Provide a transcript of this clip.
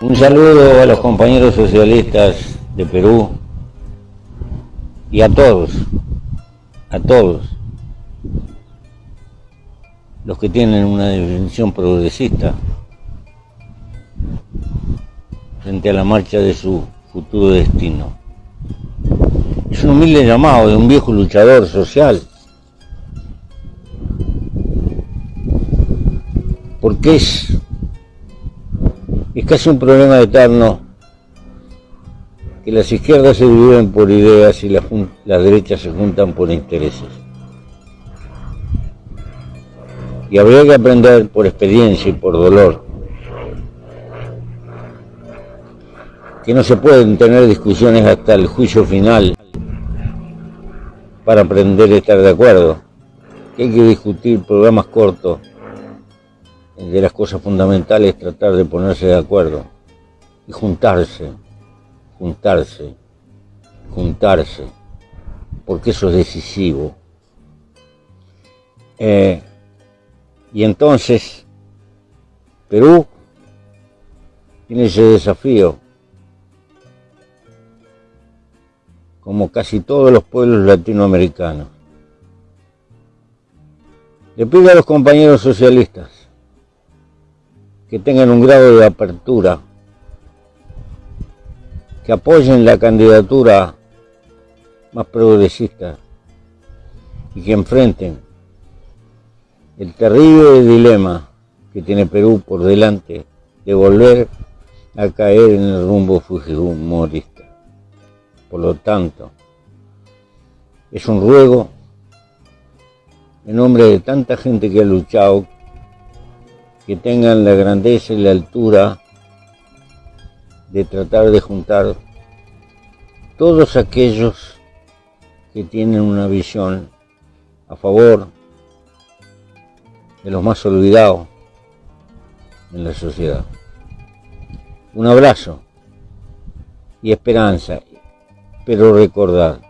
Un saludo a los compañeros socialistas de Perú y a todos, a todos los que tienen una definición progresista frente a la marcha de su futuro destino. Es un humilde llamado de un viejo luchador social, porque es, es casi un problema eterno que las izquierdas se dividen por ideas y las, derechas se juntan por intereses. Y habría que aprender por experiencia y por dolor que no se pueden tener discusiones hasta el juicio final para aprender a estar de acuerdo, que hay que discutir programas cortos, de las cosas fundamentales tratar de ponerse de acuerdo y juntarse, juntarse, juntarse, porque eso es decisivo. Eh, y entonces, Perú tiene ese desafío como casi todos los pueblos latinoamericanos. Le pido a los compañeros socialistas que tengan un grado de apertura, que apoyen la candidatura más progresista y que enfrenten el terrible dilema que tiene Perú por delante de volver a caer en el rumbo fujimorista. Por lo tanto, es un ruego en nombre de tanta gente que ha luchado, que tengan la grandeza y la altura de tratar de juntar todos aquellos que tienen una visión a favor de los más olvidados en la sociedad. Un abrazo y esperanza pero recordad,